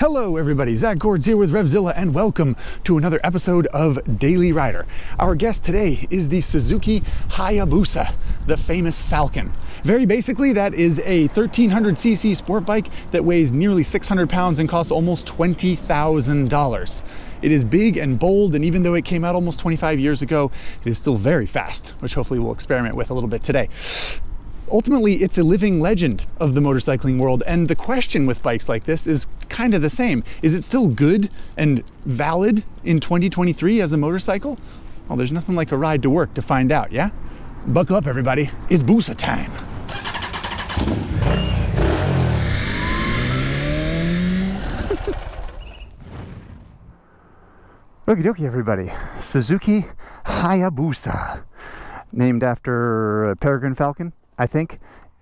Hello everybody, Zack Courts here with RevZilla and welcome to another episode of Daily Rider. Our guest today is the Suzuki Hayabusa, the famous Falcon. Very basically, that is a 1300cc sport bike that weighs nearly 600 pounds and costs almost $20,000. It is big and bold, and even though it came out almost 25 years ago, it is still very fast, which hopefully we'll experiment with a little bit today ultimately it's a living legend of the motorcycling world and the question with bikes like this is kind of the same. Is it still good and valid in 2023 as a motorcycle? Well there's nothing like a ride to work to find out yeah? Buckle up everybody. It's busa time. Okie dokie everybody. Suzuki Hayabusa named after uh, Peregrine Falcon I think,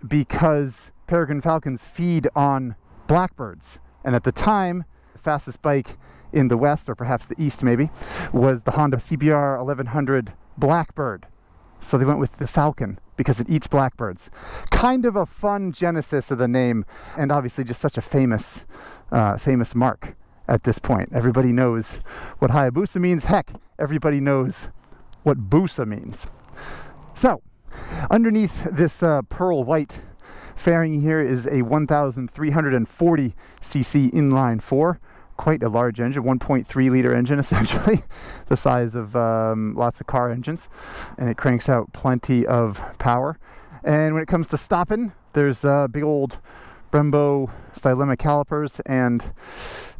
because peregrine falcons feed on blackbirds. And at the time, the fastest bike in the west, or perhaps the east maybe, was the Honda CBR 1100 Blackbird. So they went with the Falcon because it eats blackbirds. Kind of a fun genesis of the name, and obviously just such a famous, uh, famous mark at this point. Everybody knows what Hayabusa means. Heck, everybody knows what Busa means. So, Underneath this uh, pearl white fairing here is a 1340 cc inline four. Quite a large engine 1.3 liter engine essentially the size of um, lots of car engines and it cranks out plenty of power. And when it comes to stopping there's uh, big old brembo stylema calipers and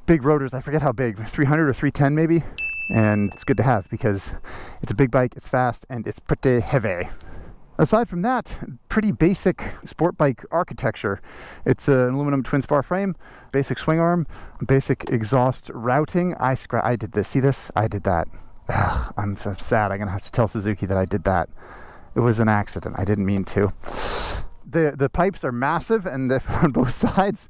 big rotors. I forget how big 300 or 310 maybe? And it's good to have because it's a big bike it's fast and it's pretty heavy Aside from that, pretty basic sport bike architecture. It's an aluminum twin spar frame, basic swing arm, basic exhaust routing. I scra- I did this. See this? I did that. Ugh, I'm, I'm sad. I'm gonna have to tell Suzuki that I did that. It was an accident. I didn't mean to. The the pipes are massive and they're on both sides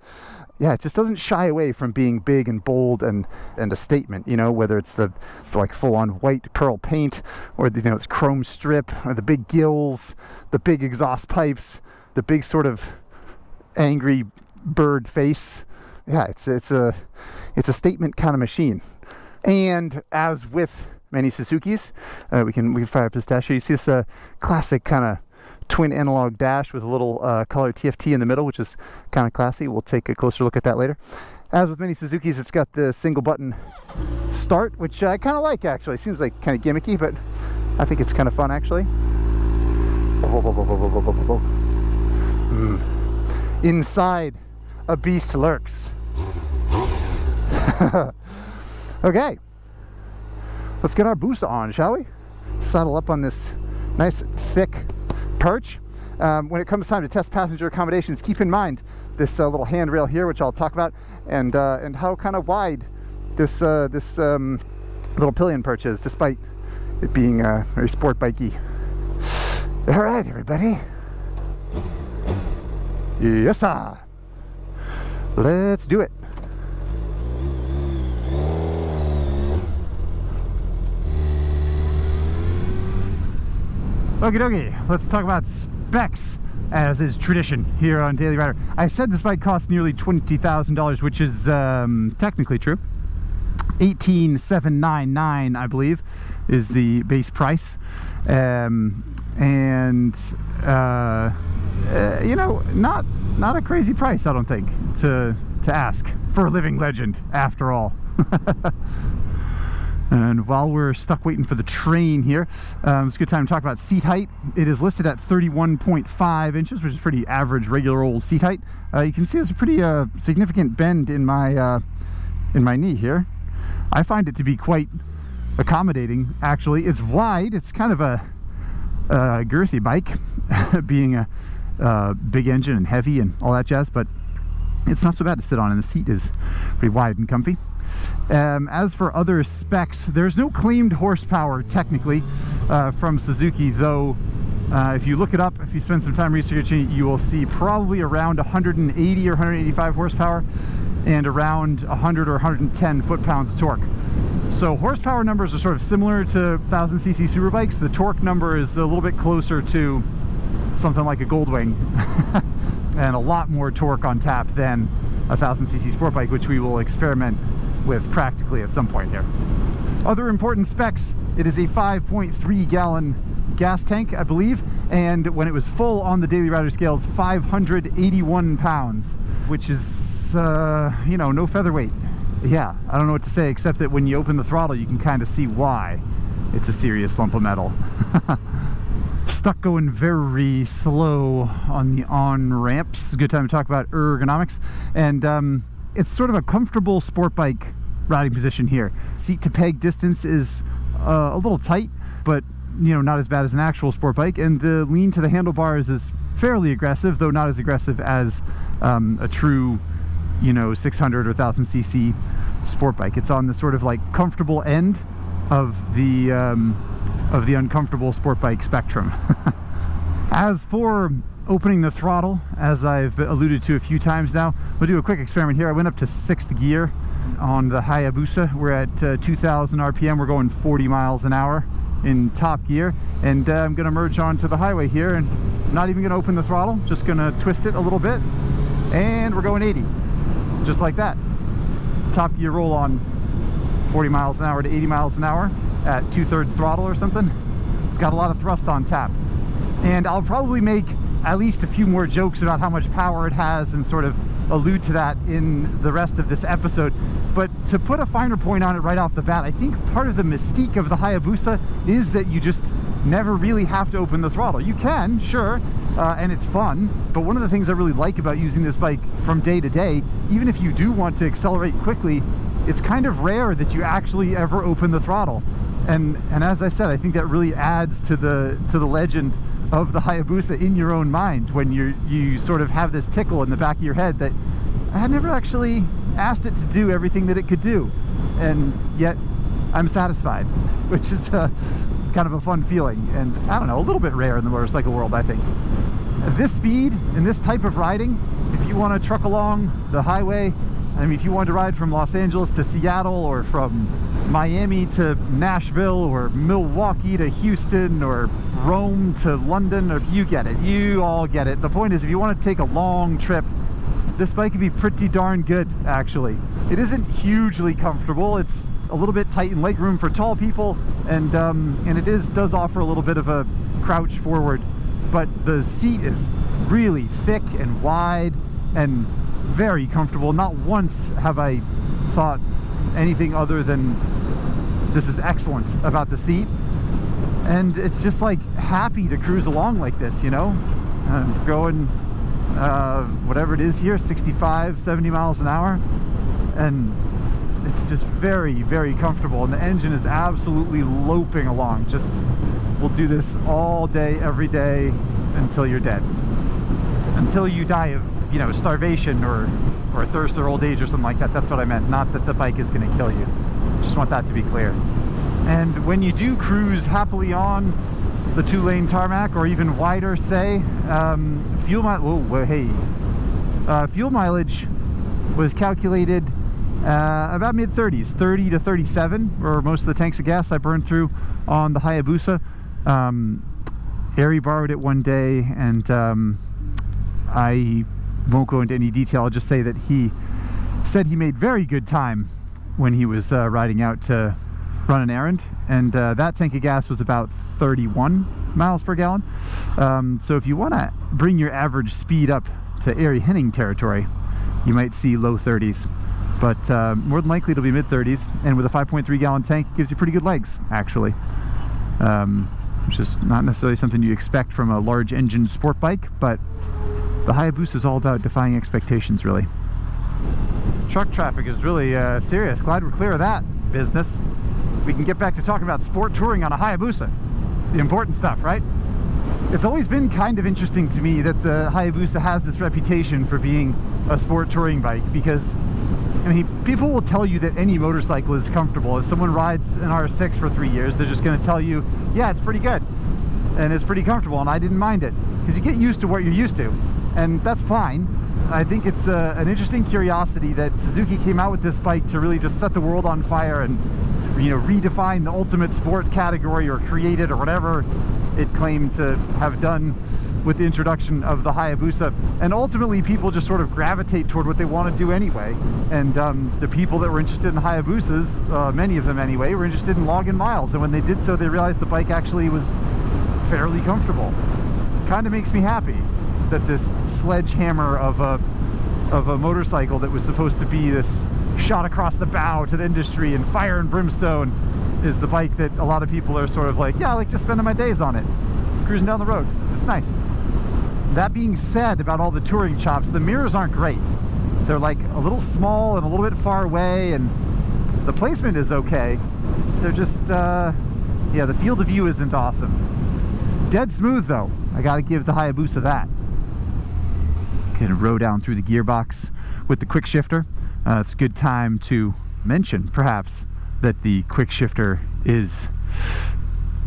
yeah, it just doesn't shy away from being big and bold and, and a statement, you know, whether it's the like full on white pearl paint or the, you know, it's chrome strip or the big gills, the big exhaust pipes, the big sort of angry bird face. Yeah, it's, it's a, it's a statement kind of machine. And as with many Suzuki's, uh, we can, we can fire up. You see this uh, classic kind of twin analog dash with a little uh, color TFT in the middle, which is kind of classy. We'll take a closer look at that later. As with many Suzuki's, it's got the single button start, which I kind of like actually. Seems like kind of gimmicky, but I think it's kind of fun actually. Mm. Inside, a beast lurks. okay, let's get our boost on, shall we? Saddle up on this nice thick perch. Um, when it comes time to test passenger accommodations, keep in mind this uh, little handrail here, which I'll talk about, and uh, and how kind of wide this uh, this um, little pillion perch is, despite it being uh, very sport bikey. All right, everybody. Yes, sir. Let's do it. Okie dokie, let's talk about specs as is tradition here on Daily Rider. I said this bike costs nearly $20,000, which is um, technically true. 18799 I believe is the base price um, and uh, uh, you know not not a crazy price I don't think to to ask for a living legend after all And while we're stuck waiting for the train here, um, it's a good time to talk about seat height. It is listed at 31.5 inches, which is pretty average, regular old seat height. Uh, you can see there's a pretty uh, significant bend in my uh, in my knee here. I find it to be quite accommodating, actually. It's wide. It's kind of a, a girthy bike, being a, a big engine and heavy and all that jazz, but it's not so bad to sit on and the seat is pretty wide and comfy. Um, as for other specs, there's no claimed horsepower technically uh, from Suzuki, though uh, if you look it up, if you spend some time researching you will see probably around 180 or 185 horsepower and around 100 or 110 foot-pounds of torque. So horsepower numbers are sort of similar to 1000cc superbikes. The torque number is a little bit closer to something like a Goldwing and a lot more torque on tap than a 1000cc sport bike, which we will experiment with practically at some point here. Other important specs, it is a 5.3 gallon gas tank, I believe, and when it was full on the Daily Rider scales, 581 pounds, which is, uh, you know, no featherweight. Yeah, I don't know what to say, except that when you open the throttle, you can kind of see why it's a serious lump of metal. Stuck going very slow on the on ramps. Good time to talk about ergonomics. And um, it's sort of a comfortable sport bike riding position here. Seat to peg distance is uh, a little tight, but you know, not as bad as an actual sport bike. And the lean to the handlebars is fairly aggressive, though not as aggressive as um, a true, you know, 600 or 1000 cc sport bike. It's on the sort of like comfortable end of the um, of the uncomfortable sport bike spectrum. as for opening the throttle, as I've alluded to a few times now, we'll do a quick experiment here. I went up to sixth gear on the Hayabusa. We're at uh, 2000 RPM. We're going 40 miles an hour in top gear and uh, I'm gonna merge onto the highway here and not even gonna open the throttle just gonna twist it a little bit and we're going 80 just like that top gear roll on 40 miles an hour to 80 miles an hour at two-thirds throttle or something it's got a lot of thrust on tap and I'll probably make at least a few more jokes about how much power it has and sort of allude to that in the rest of this episode. But to put a finer point on it right off the bat, I think part of the mystique of the Hayabusa is that you just never really have to open the throttle. You can, sure, uh, and it's fun, but one of the things I really like about using this bike from day to day, even if you do want to accelerate quickly, it's kind of rare that you actually ever open the throttle. And, and as I said, I think that really adds to the, to the legend of the Hayabusa in your own mind when you you sort of have this tickle in the back of your head that I had never actually asked it to do everything that it could do and yet I'm satisfied which is a, kind of a fun feeling and I don't know a little bit rare in the motorcycle world I think. At this speed and this type of riding if you want to truck along the highway I mean if you want to ride from Los Angeles to Seattle or from Miami to Nashville or Milwaukee to Houston or Rome to London or you get it. You all get it. The point is if you want to take a long trip this bike can be pretty darn good actually. It isn't hugely comfortable. It's a little bit tight in leg room for tall people and um, and it is does offer a little bit of a crouch forward. But the seat is really thick and wide and very comfortable. Not once have I thought anything other than this is excellent about the seat. And it's just like happy to cruise along like this you know? Going uh, whatever it is here 65 70 miles an hour. And it's just very very comfortable. And the engine is absolutely loping along. Just we'll do this all day every day until you're dead. Until you die of you know starvation or or thirst or old age or something like that. That's what I meant. Not that the bike is going to kill you just want that to be clear and when you do cruise happily on the two-lane tarmac or even wider, say, um, fuel mileage, whoa, hey, uh, fuel mileage was calculated uh, about mid 30s, 30 to 37, or most of the tanks of gas I burned through on the Hayabusa. Um, Ari borrowed it one day, and um, I won't go into any detail. I'll just say that he said he made very good time when he was uh, riding out to run an errand and uh, that tank of gas was about 31 miles per gallon. Um, so if you want to bring your average speed up to Ari Henning territory you might see low 30s but uh, more than likely it'll be mid 30s and with a 5.3 gallon tank it gives you pretty good legs actually. Um, which is not necessarily something you expect from a large engine sport bike but the Hayabusa is all about defying expectations really truck traffic is really uh, serious glad we're clear of that business we can get back to talking about sport touring on a Hayabusa. The important stuff, right? It's always been kind of interesting to me that the Hayabusa has this reputation for being a sport touring bike because I mean, people will tell you that any motorcycle is comfortable. If someone rides an R6 for three years, they're just going to tell you, yeah, it's pretty good and it's pretty comfortable and I didn't mind it because you get used to what you're used to and that's fine. I think it's uh, an interesting curiosity that Suzuki came out with this bike to really just set the world on fire and you know, redefine the ultimate sport category or create it or whatever it claimed to have done with the introduction of the Hayabusa. And ultimately, people just sort of gravitate toward what they want to do anyway. And um, the people that were interested in Hayabusas, uh, many of them anyway, were interested in logging miles. And when they did so, they realized the bike actually was fairly comfortable. Kind of makes me happy that this sledgehammer of a of a motorcycle that was supposed to be this shot across the bow to the industry and fire and brimstone is the bike that a lot of people are sort of like, yeah, I like just spending my days on it, cruising down the road. It's nice. That being said about all the touring chops, the mirrors aren't great. They're like a little small and a little bit far away and the placement is okay. They're just, uh, yeah, the field of view isn't awesome. Dead smooth though. I gotta give the Hayabusa that. Can row down through the gearbox with the quick shifter. Uh, it's a good time to mention, perhaps, that the quick shifter is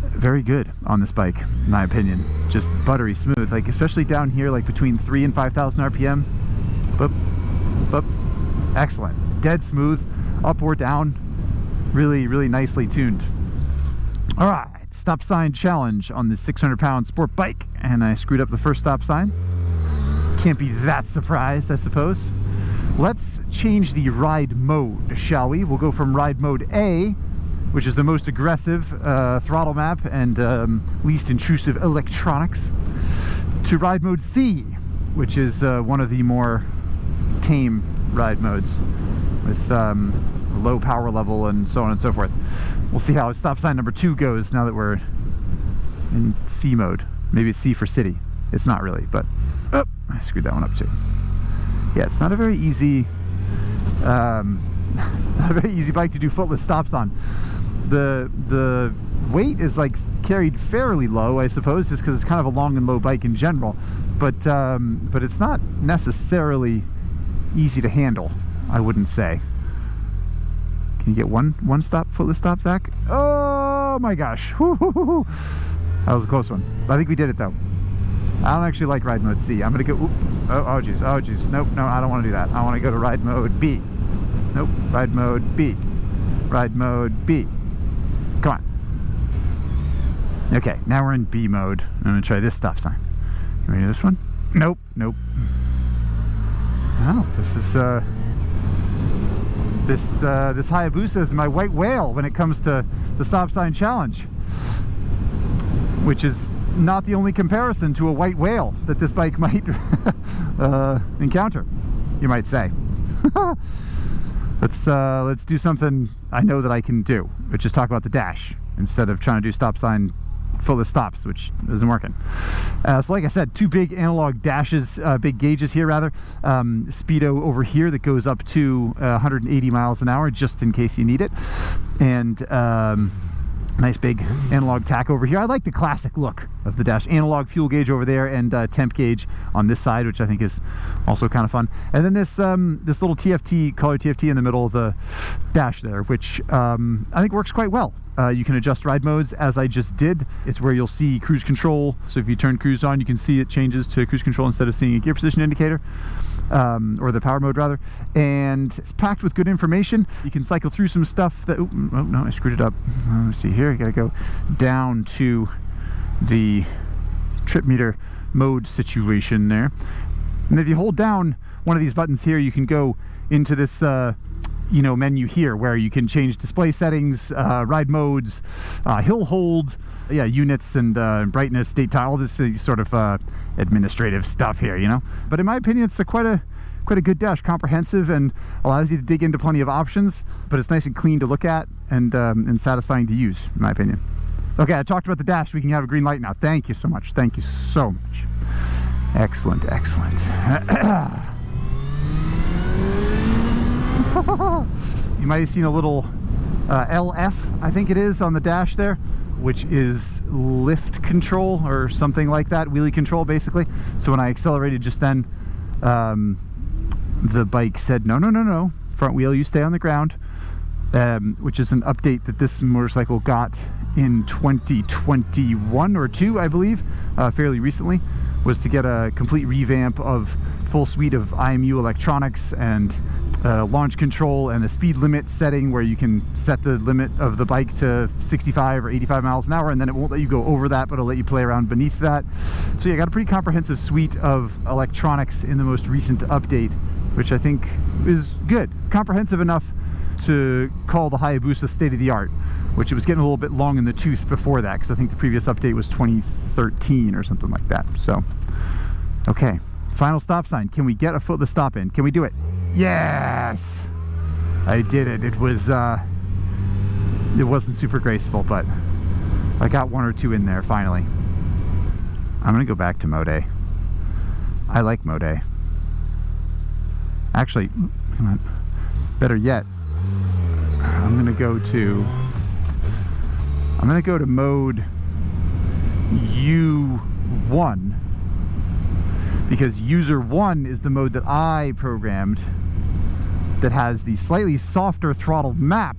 very good on this bike, in my opinion. Just buttery smooth, like especially down here, like between three and 5,000 RPM. Boop, boop, excellent. Dead smooth, up or down, really, really nicely tuned. All right, stop sign challenge on this 600 pound sport bike, and I screwed up the first stop sign. Can't be that surprised, I suppose. Let's change the ride mode, shall we? We'll go from ride mode A, which is the most aggressive uh, throttle map and um, least intrusive electronics, to ride mode C, which is uh, one of the more tame ride modes with um, low power level and so on and so forth. We'll see how stop sign number two goes now that we're in C mode. Maybe it's C for city. It's not really, but oh, I screwed that one up too. Yeah, it's not a very easy, um, not a very easy bike to do footless stops on. The the weight is like carried fairly low, I suppose, just because it's kind of a long and low bike in general. But um, but it's not necessarily easy to handle. I wouldn't say. Can you get one one stop footless stop, Zach? Oh my gosh! That was a close one. I think we did it though. I don't actually like ride mode C. I'm gonna go, oop, oh, oh geez, oh geez, nope, no, I don't wanna do that. I wanna go to ride mode B. Nope, ride mode B. Ride mode B. Come on. Okay, now we're in B mode. I'm gonna try this stop sign. You ready this one? Nope, nope. Oh, this is, uh, this, uh, this Hayabusa is my white whale when it comes to the stop sign challenge. Which is not the only comparison to a white whale that this bike might uh, encounter, you might say. let's uh, let's do something I know that I can do, which is talk about the dash instead of trying to do stop sign full of stops, which isn't working. Uh, so like I said, two big analog dashes, uh, big gauges here rather. Um, speedo over here that goes up to uh, 180 miles an hour just in case you need it. And um, Nice big analog tach over here. I like the classic look of the dash. Analog fuel gauge over there and uh, temp gauge on this side, which I think is also kind of fun. And then this um, this little TFT, color TFT in the middle of the dash there, which um, I think works quite well. Uh, you can adjust ride modes as I just did. It's where you'll see cruise control. So if you turn cruise on, you can see it changes to cruise control instead of seeing a gear position indicator um, or the power mode rather. And it's packed with good information. You can cycle through some stuff that, oh, oh no, I screwed it up. Uh, let's see here, I gotta go down to the trip meter mode situation there. And if you hold down one of these buttons here, you can go into this uh, you know menu here where you can change display settings, uh, ride modes, uh, hill hold, yeah, units and uh, brightness, date time, all this uh, sort of uh, administrative stuff here, you know. But in my opinion, it's a quite a quite a good dash, comprehensive and allows you to dig into plenty of options. But it's nice and clean to look at and um, and satisfying to use, in my opinion. Okay, I talked about the dash. We can have a green light now. Thank you so much. Thank you so much. Excellent, excellent. you might have seen a little uh, LF, I think it is, on the dash there, which is lift control or something like that, wheelie control basically. So when I accelerated just then, um, the bike said, no, no, no, no, front wheel, you stay on the ground, um, which is an update that this motorcycle got in 2021 or two, I believe, uh, fairly recently, was to get a complete revamp of full suite of IMU electronics and uh, launch control and a speed limit setting where you can set the limit of the bike to 65 or 85 miles an hour and then it won't let you go over that but it'll let you play around beneath that. So yeah got a pretty comprehensive suite of electronics in the most recent update which I think is good. Comprehensive enough to call the Hayabusa state of the art which it was getting a little bit long in the tooth before that because I think the previous update was 2013 or something like that. So okay final stop sign. Can we get a foot the stop in? Can we do it Yes! I did it. It was, uh, it wasn't super graceful, but I got one or two in there finally. I'm gonna go back to Mode. I like Mode. Actually, come on. Better yet, I'm gonna go to, I'm gonna go to mode U1 because user one is the mode that I programmed that has the slightly softer throttle map,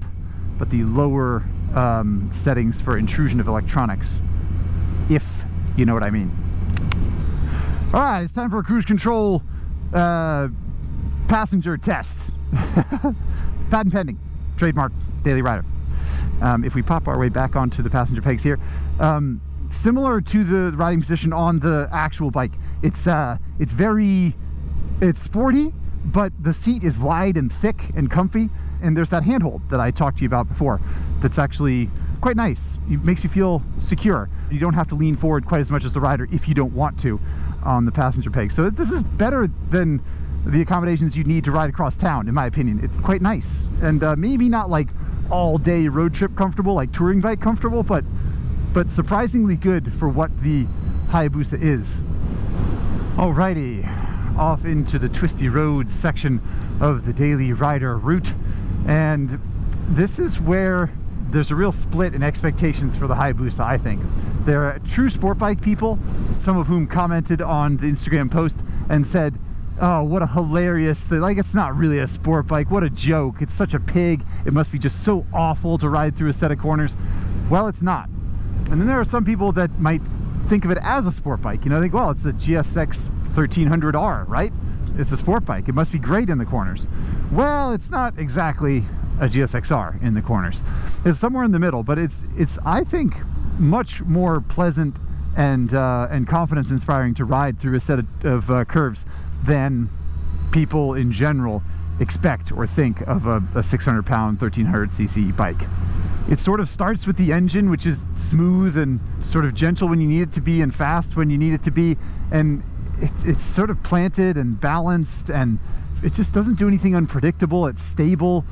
but the lower um, settings for intrusion of electronics, if you know what I mean. All right, it's time for a cruise control uh, passenger test. Patent pending, trademark, Daily Rider. Um, if we pop our way back onto the passenger pegs here, um, similar to the riding position on the actual bike. It's uh, it's very, it's sporty, but the seat is wide and thick and comfy. And there's that handhold that I talked to you about before. That's actually quite nice. It makes you feel secure. You don't have to lean forward quite as much as the rider if you don't want to on the passenger peg. So this is better than the accommodations you need to ride across town, in my opinion. It's quite nice. And uh, maybe not like all day road trip comfortable, like touring bike comfortable, but but surprisingly good for what the Hayabusa is. Alrighty, off into the twisty road section of the Daily Rider route. And this is where there's a real split in expectations for the Hayabusa, I think. There are true sport bike people, some of whom commented on the Instagram post and said, oh, what a hilarious thing. Like, it's not really a sport bike. What a joke. It's such a pig. It must be just so awful to ride through a set of corners. Well, it's not. And then there are some people that might think of it as a sport bike. You know, think, well, it's a GSX 1300R, right? It's a sport bike. It must be great in the corners. Well, it's not exactly a GSXR in the corners. It's somewhere in the middle, but it's it's I think much more pleasant and uh, and confidence inspiring to ride through a set of, of uh, curves than people in general expect or think of a, a 600 pound 1300 cc bike. It sort of starts with the engine, which is smooth and sort of gentle when you need it to be and fast when you need it to be. And it, it's sort of planted and balanced and it just doesn't do anything unpredictable. It's stable.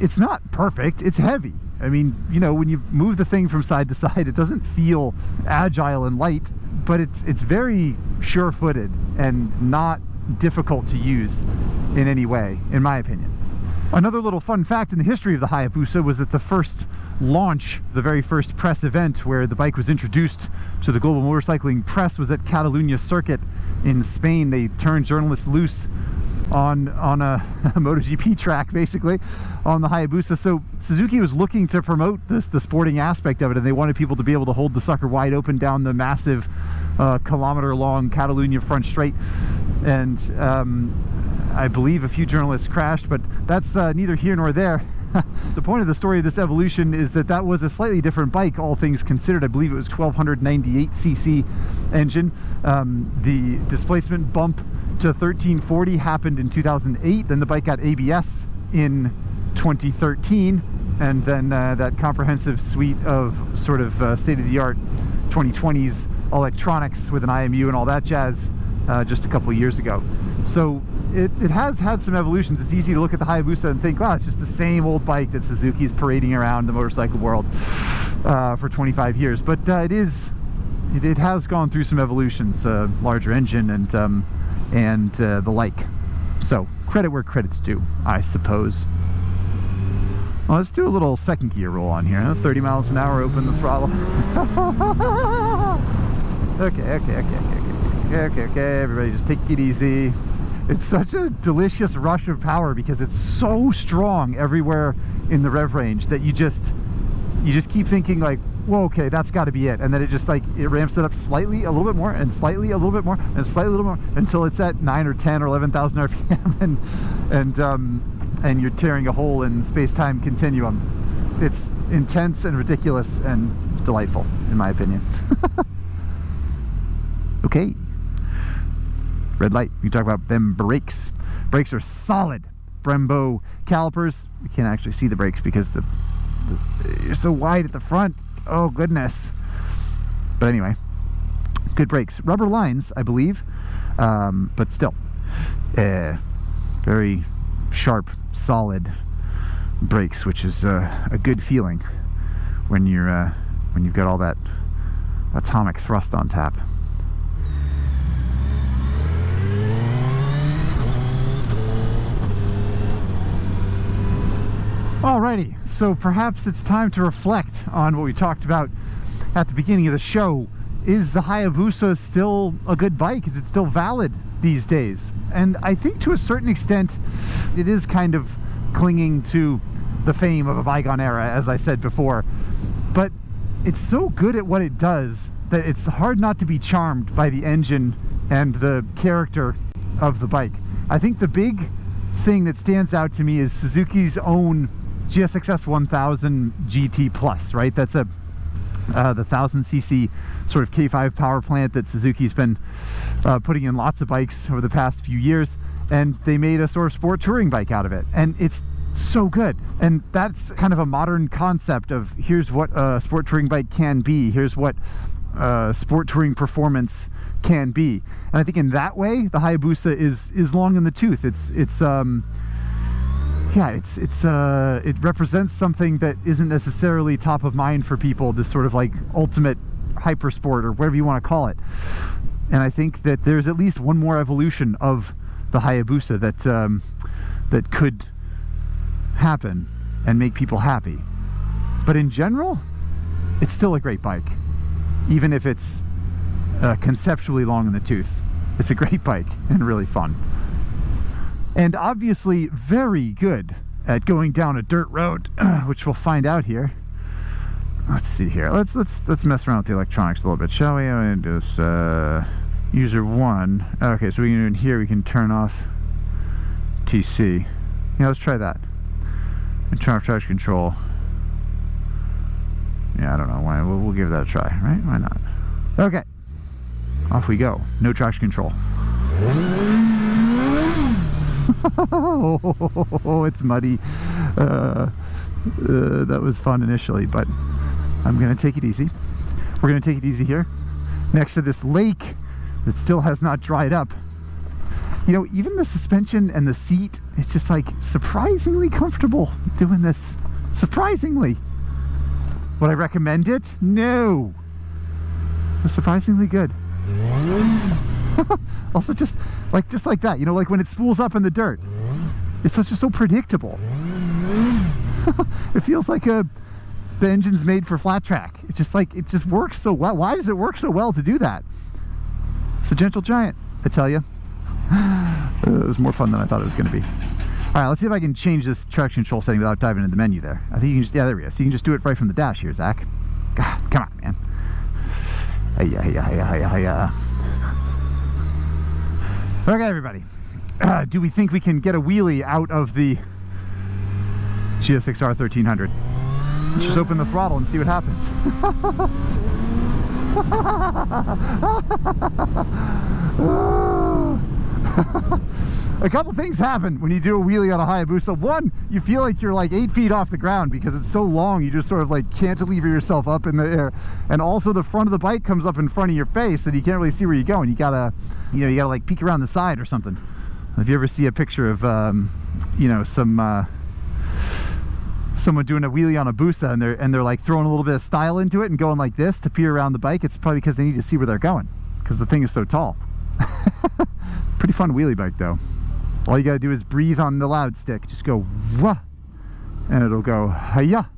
It's not perfect. It's heavy. I mean, you know, when you move the thing from side to side, it doesn't feel agile and light, but it's it's very sure-footed and not difficult to use in any way, in my opinion. Another little fun fact in the history of the Hayabusa was that the first launch, the very first press event where the bike was introduced to the global motorcycling press was at Catalunya Circuit in Spain. They turned journalists loose on on a, a MotoGP track basically on the Hayabusa. So Suzuki was looking to promote this the sporting aspect of it and they wanted people to be able to hold the sucker wide open down the massive uh, kilometer long Catalunya front straight and um, I believe a few journalists crashed, but that's uh, neither here nor there. the point of the story of this evolution is that that was a slightly different bike, all things considered. I believe it was 1298cc engine. Um, the displacement bump to 1340 happened in 2008. Then the bike got ABS in 2013. And then uh, that comprehensive suite of sort of uh, state-of-the-art 2020s electronics with an IMU and all that jazz uh, just a couple years ago. So it, it has had some evolutions. It's easy to look at the Hayabusa and think, wow, it's just the same old bike that Suzuki's parading around the motorcycle world uh, for 25 years. But uh, it is, it, it, has gone through some evolutions, uh, larger engine and, um, and uh, the like. So credit where credit's due, I suppose. Well, let's do a little second gear roll on here. 30 miles an hour, open the throttle. okay, okay, okay, okay okay, okay, okay, everybody just take it easy. It's such a delicious rush of power because it's so strong everywhere in the rev range that you just, you just keep thinking like, whoa, okay, that's got to be it. And then it just like, it ramps it up slightly, a little bit more, and slightly, a little bit more, and slightly a little more, until it's at 9 or 10 or 11,000 RPM. And, and um, and you're tearing a hole in space-time continuum. It's intense and ridiculous and delightful, in my opinion. okay. Red light. We talk about them brakes. Brakes are solid. Brembo calipers. We can't actually see the brakes because the, the you're so wide at the front. Oh goodness. But anyway, good brakes. Rubber lines, I believe, um, but still, uh, very sharp, solid brakes, which is uh, a good feeling when you're uh, when you've got all that atomic thrust on tap. Alrighty, so perhaps it's time to reflect on what we talked about at the beginning of the show. Is the Hayabusa still a good bike? Is it still valid these days? And I think to a certain extent, it is kind of clinging to the fame of a bygone era, as I said before. But it's so good at what it does that it's hard not to be charmed by the engine and the character of the bike. I think the big thing that stands out to me is Suzuki's own GSXS 1000 GT Plus, right? That's a uh, the 1000cc sort of K5 power plant that Suzuki's been uh, putting in lots of bikes over the past few years and they made a sort of sport touring bike out of it and it's so good. And that's kind of a modern concept of here's what a sport touring bike can be here's what uh, sport touring performance can be. And I think in that way the Hayabusa is is long in the tooth. It's it's um yeah, it's it's uh, it represents something that isn't necessarily top of mind for people. This sort of like ultimate hyper sport or whatever you want to call it. And I think that there's at least one more evolution of the Hayabusa that um, that could happen and make people happy. But in general, it's still a great bike, even if it's uh, conceptually long in the tooth. It's a great bike and really fun and obviously very good at going down a dirt road, which we'll find out here. Let's see here. Let's let's let's mess around with the electronics a little bit, shall we? I'm do this uh, user one. Okay, so we can in here we can turn off TC. Yeah, let's try that. And turn off traction control. Yeah, I don't know why. We'll, we'll give that a try, right? Why not? Okay, off we go. No traction control. Oh, it's muddy. Uh, uh, that was fun initially, but I'm to take it easy. We're to take it easy here next to this lake that still has not dried up. You know, even the suspension and the seat, it's just like surprisingly comfortable doing this. Surprisingly. Would I recommend it? No. It was surprisingly good. Also just like just like that you know like when it spools up in the dirt. It's just so predictable. It feels like a the engine's made for flat track. It just like it just works so well. Why does it work so well to do that? It's a gentle giant I tell you it was more fun than I thought it was going to be. All right let's see if I can change this traction control setting without diving into the menu there. I think you can just yeah there we go. So you can just do it right from the dash here Zach. God, come on man. Hey, yeah yeah yeah yeah yeah Okay, everybody. Uh, do we think we can get a wheelie out of the GSXR 1300? Let's just open the throttle and see what happens. a couple things happen when you do a wheelie on a Hayabusa. One, you feel like you're like eight feet off the ground because it's so long, you just sort of like cantilever yourself up in the air. And also the front of the bike comes up in front of your face and you can't really see where you're going. You gotta, you know, you gotta like peek around the side or something. If you ever see a picture of, um, you know, some, uh, someone doing a wheelie on a Busa and they're, and they're like throwing a little bit of style into it and going like this to peer around the bike, it's probably because they need to see where they're going because the thing is so tall. Pretty fun wheelie bike though. All you gotta do is breathe on the loud stick. Just go wah, and it'll go hiya.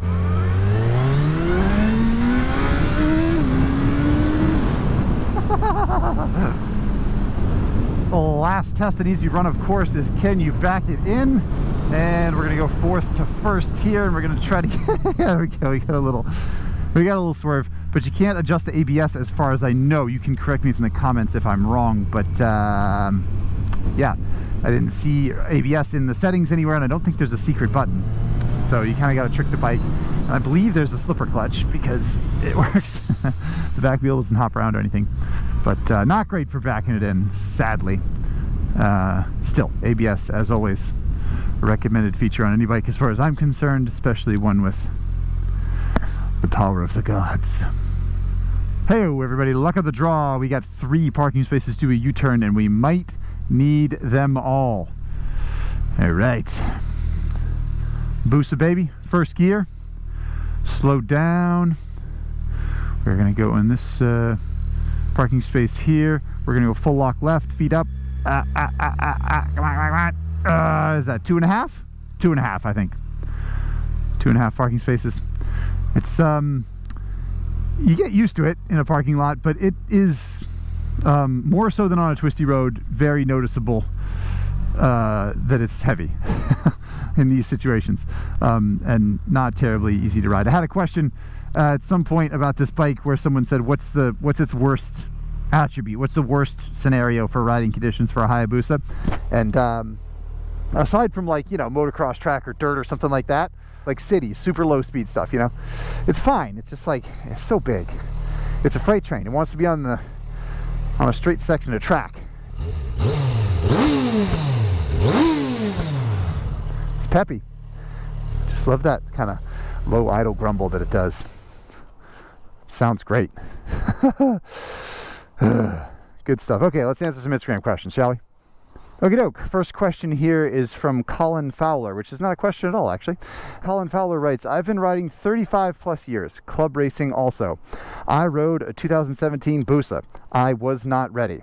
the last test that needs to be run, of course, is can you back it in? And we're gonna go fourth to first here, and we're gonna try to get, there we go, we got a little, we got a little swerve, but you can't adjust the ABS as far as I know. You can correct me from the comments if I'm wrong, but um, yeah, I didn't see ABS in the settings anywhere, and I don't think there's a secret button. So you kind of got to trick the bike. And I believe there's a slipper clutch because it works. the back wheel doesn't hop around or anything, but uh, not great for backing it in, sadly. Uh, still, ABS, as always, a recommended feature on any bike as far as I'm concerned, especially one with the power of the gods. Hey everybody, luck of the draw. We got three parking spaces to a U-turn and we might need them all. All right. Busa baby, first gear. Slow down. We're gonna go in this uh, parking space here. We're gonna go full lock left, feet up. Ah, ah, ah, ah, ah. Come on, come on, come on. Uh, is that two and a half? Two and a half, I think. Two and a half parking spaces. It's um you get used to it in a parking lot, but it is um, more so than on a twisty road, very noticeable uh, that it's heavy in these situations um, and not terribly easy to ride. I had a question uh, at some point about this bike where someone said, "What's the what's its worst attribute? What's the worst scenario for riding conditions for a Hayabusa?" And um, aside from like you know motocross track or dirt or something like that like city super low speed stuff you know it's fine it's just like it's so big it's a freight train it wants to be on the on a straight section of track. It's peppy. Just love that kind of low idle grumble that it does. Sounds great. Good stuff. Okay let's answer some instagram questions shall we Okie doke. First question here is from Colin Fowler, which is not a question at all, actually. Colin Fowler writes I've been riding 35 plus years, club racing also. I rode a 2017 Busa. I was not ready.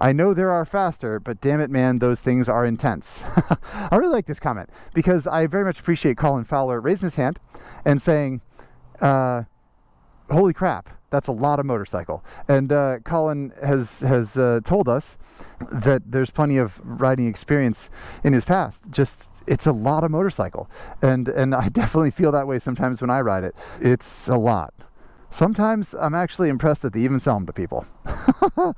I know there are faster, but damn it, man, those things are intense. I really like this comment because I very much appreciate Colin Fowler raising his hand and saying, uh, holy crap, that's a lot of motorcycle. And uh, Colin has has uh, told us that there's plenty of riding experience in his past. Just it's a lot of motorcycle, and and I definitely feel that way sometimes when I ride it. It's a lot. Sometimes I'm actually impressed that they even sell them to people.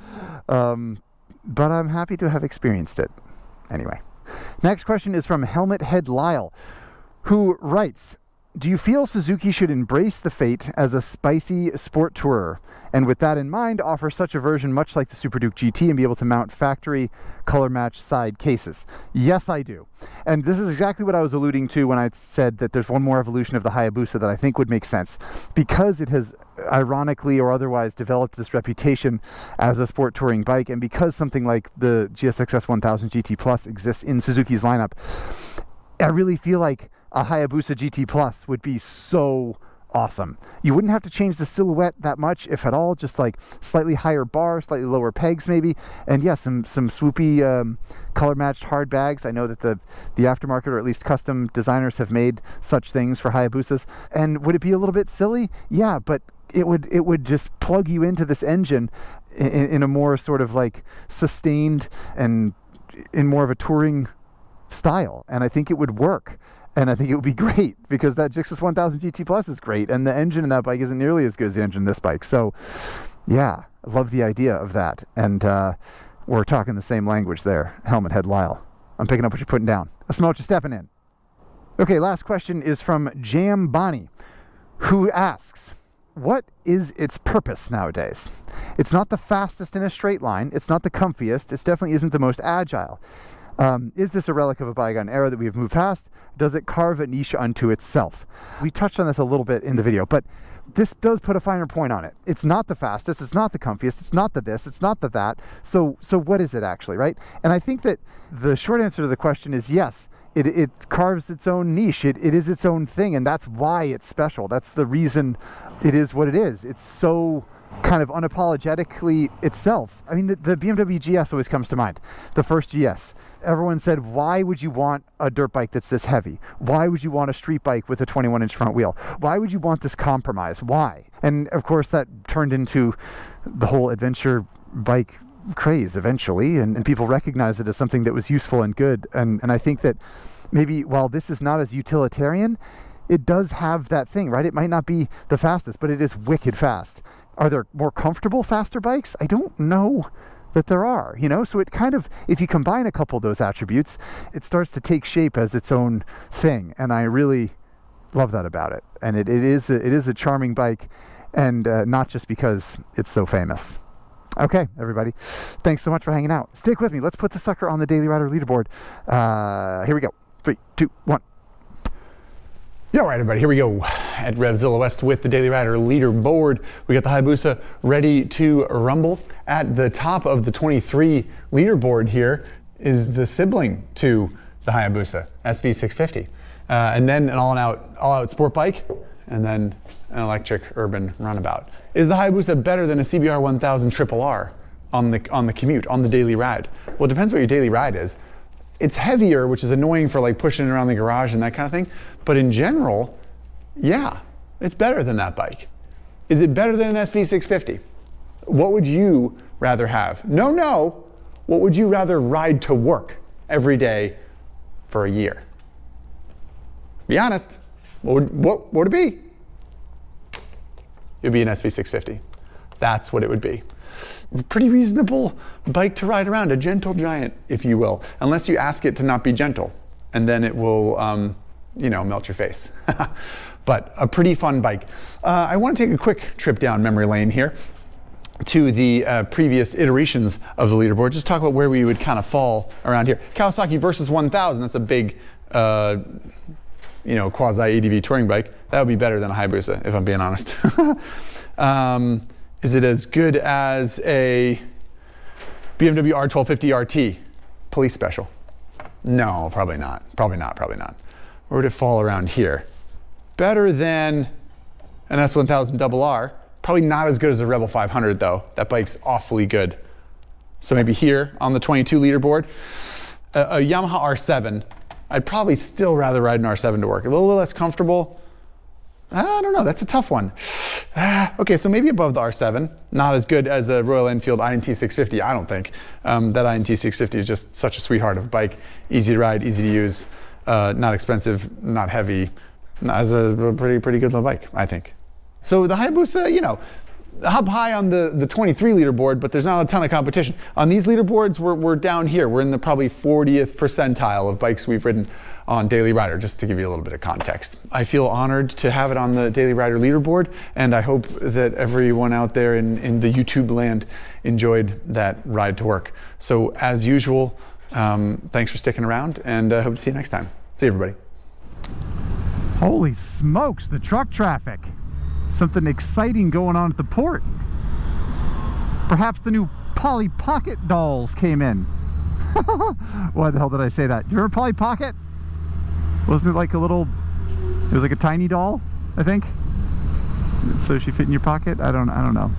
um, but I'm happy to have experienced it. Anyway, next question is from Helmet Head Lyle, who writes do you feel Suzuki should embrace the fate as a spicy sport tourer, and with that in mind, offer such a version much like the Super Duke GT and be able to mount factory color match side cases? Yes, I do. And this is exactly what I was alluding to when I said that there's one more evolution of the Hayabusa that I think would make sense. Because it has ironically or otherwise developed this reputation as a sport touring bike, and because something like the GSXS 1000 GT Plus exists in Suzuki's lineup, I really feel like a Hayabusa GT Plus would be so awesome. You wouldn't have to change the silhouette that much, if at all, just like slightly higher bar, slightly lower pegs maybe. And yeah, some, some swoopy um, color matched hard bags. I know that the, the aftermarket or at least custom designers have made such things for Hayabusas. And would it be a little bit silly? Yeah, but it would it would just plug you into this engine in, in a more sort of like sustained and in more of a touring style. And I think it would work and I think it would be great because that GSXS 1000 GT Plus is great, and the engine in that bike isn't nearly as good as the engine in this bike. So, yeah, I love the idea of that, and uh, we're talking the same language there. Helmet Head Lyle, I'm picking up what you're putting down. I smell what you're stepping in. Okay, last question is from Jam Bonnie, who asks. What is its purpose nowadays? It's not the fastest in a straight line. It's not the comfiest. It definitely isn't the most agile. Um, is this a relic of a bygone era that we've moved past? Does it carve a niche unto itself? We touched on this a little bit in the video, but this does put a finer point on it. It's not the fastest, it's not the comfiest, it's not the this, it's not the that. So, so what is it actually, right? And I think that the short answer to the question is yes, it, it carves its own niche. It, it is its own thing, and that's why it's special. That's the reason it is what it is. It's so kind of unapologetically itself. I mean, the, the, BMW GS always comes to mind, the first GS. Everyone said, why would you want a dirt bike that's this heavy? Why would you want a street bike with a 21 inch front wheel? Why would you want this compromise? Why? And of course, that turned into the whole adventure bike craze eventually, and, and people recognized it as something that was useful and good. And, and I think that maybe while this is not as utilitarian, it does have that thing, right? It might not be the fastest, but it is wicked fast. Are there more comfortable, faster bikes? I don't know that there are, you know? So it kind of, if you combine a couple of those attributes, it starts to take shape as its own thing. And I really love that about it. And it, it, is, a, it is a charming bike, and uh, not just because it's so famous. Okay, everybody. Thanks so much for hanging out. Stick with me. Let's put the sucker on the Daily Rider leaderboard. Uh, here we go. Three, two, one. Yeah, all right, everybody, here we go at Revzilla West with the Daily Rider leaderboard. We got the Hayabusa ready to rumble. At the top of the 23 leaderboard here is the sibling to the Hayabusa, SV650. Uh, and then an all-out all -out sport bike, and then an electric urban runabout. Is the Hayabusa better than a CBR 1000 Triple R on the, on the commute, on the daily ride? Well, it depends what your daily ride is. It's heavier, which is annoying for like pushing it around the garage and that kind of thing. But in general, yeah, it's better than that bike. Is it better than an SV650? What would you rather have? No, no. What would you rather ride to work every day for a year? Be honest. What would, what, what would it be? It would be an SV650. That's what it would be pretty reasonable bike to ride around, a gentle giant, if you will, unless you ask it to not be gentle, and then it will, um, you know, melt your face. but a pretty fun bike. Uh, I want to take a quick trip down memory lane here to the uh, previous iterations of the leaderboard, just talk about where we would kind of fall around here. Kawasaki Versys 1000, that's a big, uh, you know, quasi ADV touring bike. That would be better than a Hayabusa, if I'm being honest. um, is it as good as a BMW R1250 RT police special? No, probably not. Probably not, probably not. Where would it fall around here? Better than an S1000RR. Probably not as good as a Rebel 500 though. That bike's awfully good. So maybe here on the 22 leaderboard, a, a Yamaha R7. I'd probably still rather ride an R7 to work. A little less comfortable, I don't know, that's a tough one. okay, so maybe above the R7, not as good as a Royal Enfield INT 650, I don't think. Um, that INT 650 is just such a sweetheart of a bike, easy to ride, easy to use, uh, not expensive, not heavy, as a pretty, pretty good little bike, I think. So the Hayabusa, you know, up high on the, the 23 leaderboard, but there's not a ton of competition. On these leaderboards, we're, we're down here. We're in the probably 40th percentile of bikes we've ridden on Daily Rider, just to give you a little bit of context. I feel honored to have it on the Daily Rider leaderboard, and I hope that everyone out there in, in the YouTube land enjoyed that ride to work. So as usual, um, thanks for sticking around, and I uh, hope to see you next time. See you, everybody. Holy smokes, the truck traffic something exciting going on at the port. Perhaps the new Polly Pocket dolls came in. Why the hell did I say that? Do you remember Polly Pocket? Wasn't it like a little, it was like a tiny doll, I think? So she fit in your pocket? I don't, I don't know.